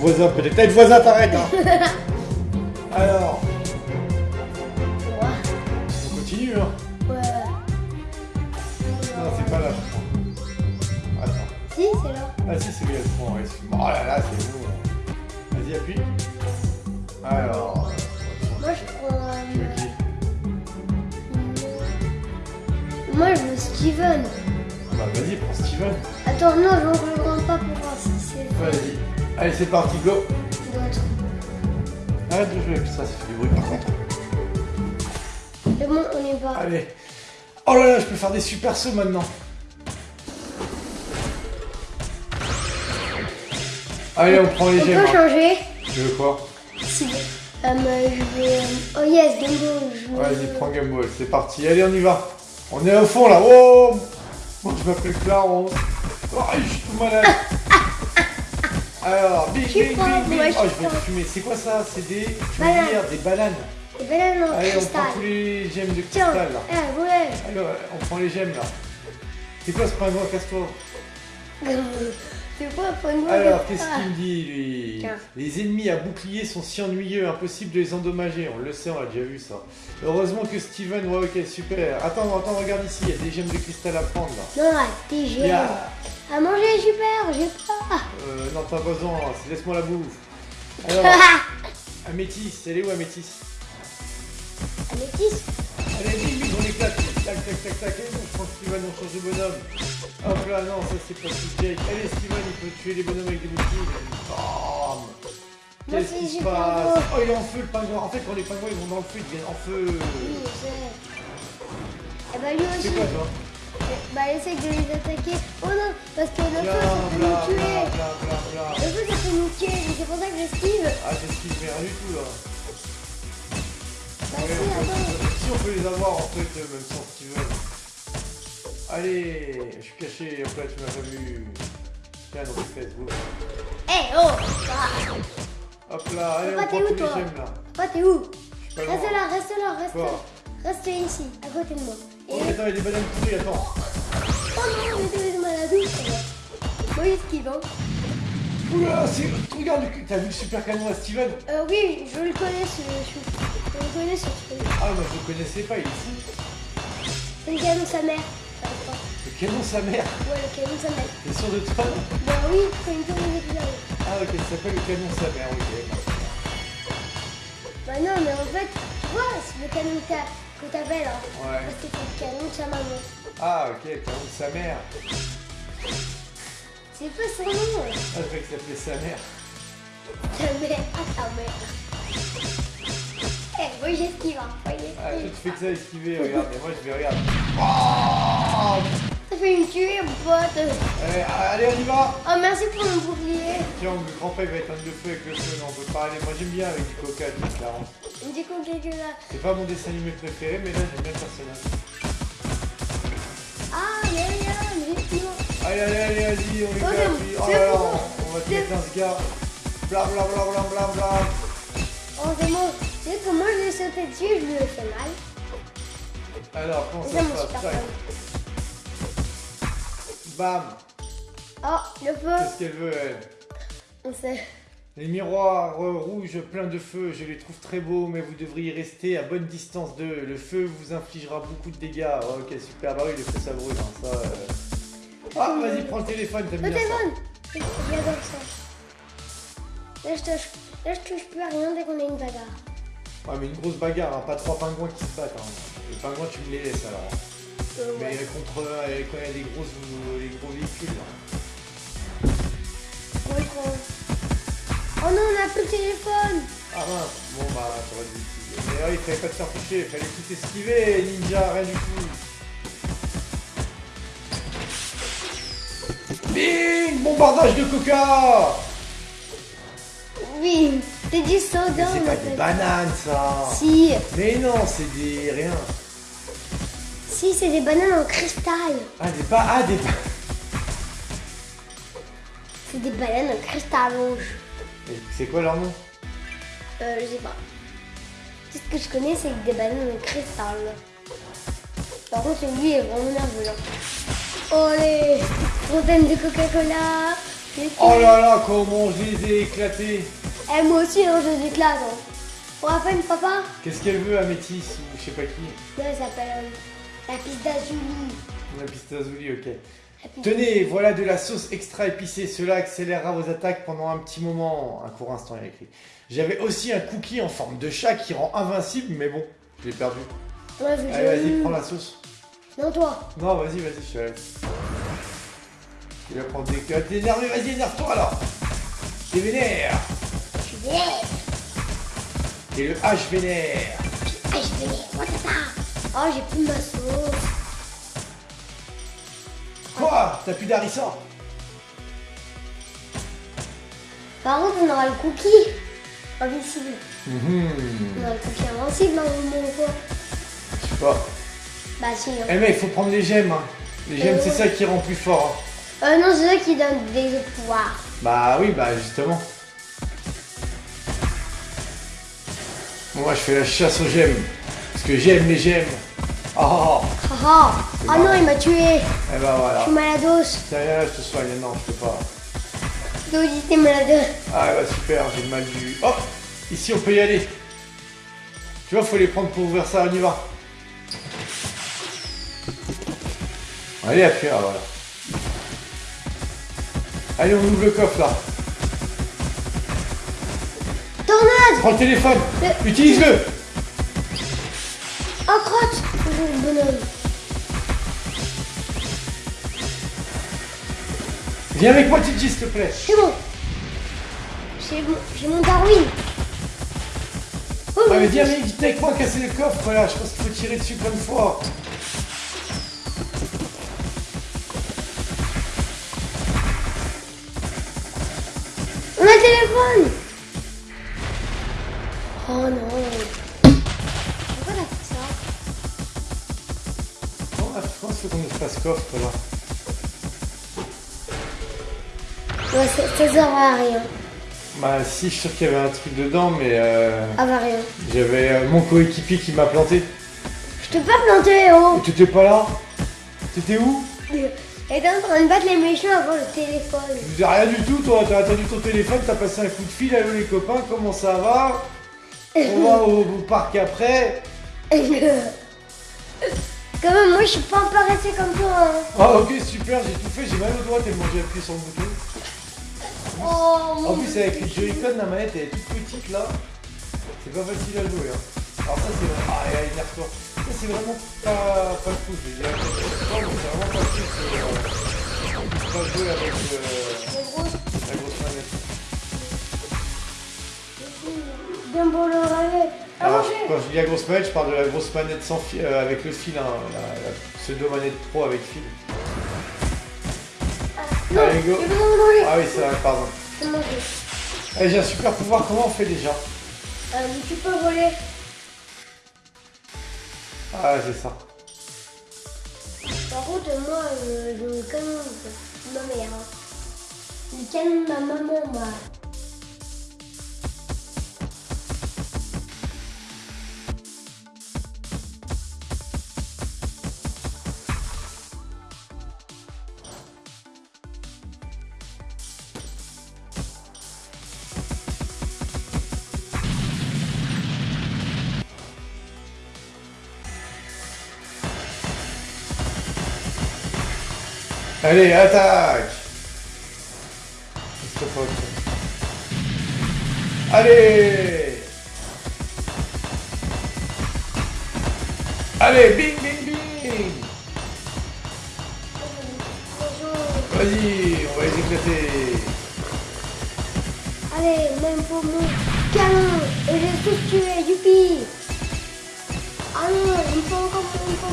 Voisin, peut-être. Voisin, t'arrêtes. Hein. Alors, on continue. Hein. Ouais. Non, c'est pas là, je crois. Attends. Si, c'est là. Ah si, c'est prend. Ouais, excuse-moi. oh là là, c'est bon. Vas-y, appuie. Alors, Moi, je prends. tu veux euh, qui Moi, je veux Steven. Bah vas-y, prends Steven. Attends, non, je ne rends pas pour voir si c'est Vas-y. Allez, c'est parti, go. Arrête de jouer avec ça, ça fait du bruit par contre. C'est bon, on y va. Allez. Oh là là, je peux faire des super sauts maintenant. Allez, on prend les On gemmes. peut hein. changer. Tu veux quoi? Si. Euh, je vais. euh, Oh yes, Game Ball. Je veux- Vas-y, prends Game Boy, c'est parti. Allez, on y va. On est au fond là. Oh Moi, je m'appelle Clarence. Oh, je suis tout malade. Alors, bing, Je bing, bing, bing. je Oh, je vais fumer. C'est quoi ça? C'est des. Veux Bananes. des bananes. Non, Allez, on prend tous les gemmes de cristal là. eh, ouais. Alors, on prend les gemmes là. C'est quoi ce pingouin Casse-toi. C'est quoi, faut nous Alors, qu'est-ce qu'il me dit, lui? Les ennemis à bouclier sont si ennuyeux, impossible de les endommager. On le sait, on l'a déjà vu ça. Heureusement que Steven, ouais, ok, super. Attends, attends, regarde ici, il y a des gemmes de cristal à prendre là. Non, génial. a- À manger, super, j'ai pas. Euh, non, pas besoin, laisse-moi la bouffe. Alors, Améthyste, elle est où Améthyste Améthyste. Allez, bim, bim, on éclate. Tac, tac, tac, tac. Je prends Steven, on change de bonhomme. Hop là, non, ça c'est pas si Jake. Allez, Steven, il peut tuer les bonhommes avec des Moi, Qu'est-ce qui se passe? Oh, il est en feu le pingouin. En fait, quand les pingouins ils vont dans le feu, ils deviennent en feu. Oui, je sais. Et bah lui aussi. C'est quoi toi? Bah essaye de les attaquer. Oh non, parce que le feu ça peut nous tuer. Le feu ça peut nous tuer, c'est pour ça que j'esquive. Ah, j'esquive rien du tout là. Bah Ouais, si, on peut- attends. si on peut les avoir en fait, euh, même sans Steven. Allez, je suis caché, hop là, tu m'as pas vu. Tiens, dans tes fesses. Eh oh bah, Hop là, allez, Papa, on prend où, tous les toi gemmes là. T'es où Reste là, reste là, reste là. Reste ici, à côté de moi. Et... Oh, attends, il y a des bananes pourries, attends. Moi j'esquive hein. Oula, c'est. Regarde, t'as vu le super canon à Steven Euh oui, je le connais ce... Je, je le connais ce truc. Ah, moi je le connaissais pas, il est fou. C'est le canon de sa mère. Le canon sa mère. Ouais, le canon de sa mère. T'es sûr de toi Bah oui, c'est une canon d'épisode. Ah, ok, ça s'appelle le canon sa mère, ok. Bah non, mais en fait, tu vois, c'est le canon que t'a- que t'appelles. Hein. Ouais. Parce que c'est le canon de sa maman. Ah, ok, canon de sa mère. C'est pas son nom. Ah, je croyais que ça s'appelait sa mère. Ta mère, ah ta mère. Eh, moi j'esquive, hein. Ah, te fais que ça esquiver, regarde, et moi je vais regarder. Oh Ça fait une tuer, mon pote. Allez, allez, on y va Oh, merci pour mon bouclier. Tiens, le grand-père va éteindre le feu avec le feu, non, on peut pas aller. Moi j'aime bien avec du coca, du Clarence. Qu'on quelque là. C'est pas mon dessin animé préféré, mais là j'aime bien le personnage. Allez, allez, allez, vas-y, on est Oh, Oh là on va te mettre un ce gars. Bla bla bla bla bla bla. Oh, c'est bon. Tu sais que moi je l'ai sauté dessus, je lui ai fait mal. Alors, comment ça se passe. Bam Oh, le feu. Qu'est-ce qu'elle veut, elle? On sait. Les miroirs euh, rouges pleins de feu, je les trouve très beaux, mais vous devriez rester à bonne distance d'eux. Le feu vous infligera beaucoup de dégâts. Oh, ok, super. Bah oui, le feu ça brûle. hein, ça, euh. Ah, vas-y, prends le téléphone, t'aimes Le bien ça. téléphone. J'adore ça. Là je, touche, là, je touche plus à rien dès qu'on a une bagarre. Ouais, mais une grosse bagarre, hein, pas trois pingouins qui se battent. hein. Les pingouins, tu me les laisses alors. Euh, Mais ouais. contre euh, quand il y a des grosses, euh, les gros véhicules. là. Ouais, quoi. Oh non, on a plus le téléphone. Ah mince, bon bah t'aurais dû utiliser. Mais ouais, il fallait pas te faire toucher, il fallait tout esquiver, ninja, rien du tout. Bing Bombardage de coca Oui, c'est du soda. c'est pas des bananes ça Si, Mais non, c'est des... rien. si, c'est des bananes en cristal. Ah des pas... Ah des pas... C'est des bananes en cristal rouge. C'est quoi leur nom? Euh, je sais pas. Tout ce que je connais, c'est des bananes en cristal. Par contre, lui est vraiment nerveux. Oh les fontaines de Coca-Cola. Oh là là, comment je les ai éclatés Eh, moi aussi, hein, je les éclate. Hein. Pour la fin, papa Qu'est-ce qu'elle veut, Amétis ou je sais pas qui Non, elle s'appelle euh, la piste d'Azuli. La pistazouli, ok. Tenez, voilà de la sauce extra épicée. Cela accélérera vos attaques pendant un petit moment. Un court instant, il écrit. J'avais aussi un cookie en forme de chat qui rend invincible, mais bon, je l'ai perdu. Ouais, Allez, vas-y, prends la sauce. Non, toi. Non, vas-y, vas-y, je te laisse. Tu vas prendre des cuts. T'es énervé, vas-y, énerve-toi alors. T'es vénère. Je suis vénère. Et le H vénère. Je suis vénère. What the fuck? Oh, j'ai plus ma sauce. Quoi? T'as plus d'harissa Par contre, on aura le cookie. Invincible. Mhm. On aura le cookie invincible, moment ou quoi Je sais pas. Bah, si. Hein. Eh mec, faut prendre les gemmes. hein. Les gemmes, Euh, c'est ça qui rend plus fort. hein. Euh, non, c'est ça qui donne des pouvoirs. Bah oui, bah justement. Bon, moi, je fais la chasse aux gemmes. Parce que j'aime les gemmes. Oh, oh, oh. Ah ah non, il m'a tué. Eh bah Je voilà. suis malados. Tiens, viens là, je te soigne. Non, je peux pas. Dodi, t'es malade. Ah bah super, j'ai mal vu. Oh Ici, on peut y aller. Tu vois, faut les prendre pour ouvrir ça, on y va. Allez, appuie, ah, voilà. Allez, on ouvre le coffre, là. Tornade Prends le téléphone. Le- Utilise-le. Oh, crotte bonhomme. Viens avec moi, Titi, s'il te plaît. C'est bon. J'ai mon, Darwin. Oh, Ah, mais viens, viens vite avec moi, casser le coffre, voilà. Je pense qu'il faut tirer dessus plein de fois. Téléphone Oh non Pourquoi t'as fait ça pense qu'il faut qu'on espace coffre, là. Ouais, ça, sert à rien. Bah, si, je suis sûr qu'il y avait un truc dedans, mais euh, Ah bah rien. j'avais euh, mon coéquipier qui m'a planté. Je t'ai pas planté, oh T'étais pas là? T'étais où? Elle était en train de battre les méchants avant le téléphone. Je rien du tout, toi. T'as attendu ton téléphone, t'as passé un coup de fil. Allô les copains, comment ça va On va au, au parc après. Quand même, moi je suis pas embarrassée comme toi. Hein. Ah ok, super, j'ai tout fait. J'ai mal au doigt tellement j'ai appuyé sur le bouton. Oh En plus, avec les Joy-Con, la manette elle est toute petite là. C'est pas facile à jouer. Hein. Alors, ça, c'est vraiment. Ah, et énerve-toi. Ça, c'est vraiment pas, pas cool. Je vais dire, c'est vraiment pas cool. C'est euh, pas jouer avec euh, la grosse manette. bien beau le. Ah, Alors, quand je dis la grosse manette, je parle de la grosse manette sans fil, euh, avec le fil, hein, la, la pseudo-manette pro avec fil. Non, Allez, go. Ah oui, c'est vrai, pardon. Allez, j'ai un super pouvoir, comment on fait déjà? Euh, tu peux voler. Ah, c'est ça. Par contre, moi, euh, le canon ma mère. hein. Le canon ma maman, moi. Allez, attaque Allez Allez, bing, bing, bing Vas-y, on va les éclater Allez, même pour mon canon. Et j'ai tous tué, youpi. Non, il faut encore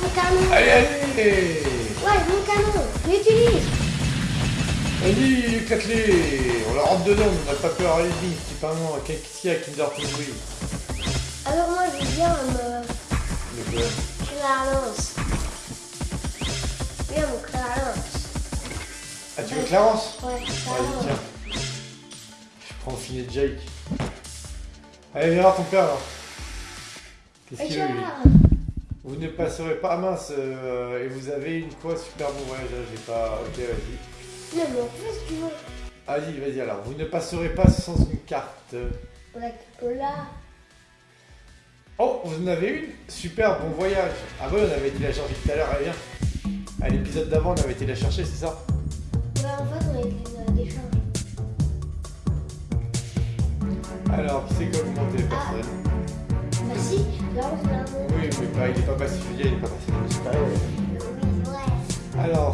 mon canon. Allez, allez Ouais, mon canon, l'utilise. Vas-y, éclate-les On la rentre dedans, on n'a pas peur à l'ennemi, c'est pas moi, qu'est-ce qu'il y a Kinder Country Alors moi, je viens me... Euh, Je la lance. Viens, mon Clarence. Ah, tu veux Clarence Ouais, Clarence. tiens. Je prends filet de Jake. Allez, viens voir ton père là. Qu'est-ce qu'il veut lui Vous ne passerez pas mince euh, et vous avez une quoi super bon voyage. là, J'ai pas. Ok, vas-y. Non, mais en tu veux. Vas-y, vas-y alors. Vous ne passerez pas sans une carte. Là. Oh, vous en avez une? Super, bon voyage. Ah ouais, on avait été la chercher tout à l'heure, elle vient. À l'épisode d'avant, on avait été la chercher, c'est ça? Ouais, en fait, on a été. Alors, qui c'est qui a augmenté les personnes aussi. Oui, mais pas, il n'est pas passé, il n'est pas passé. Alors.